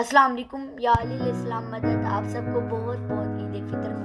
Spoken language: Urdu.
السلام علیکم یا علی السلام مدد آپ سب کو بہت بہت عید فطر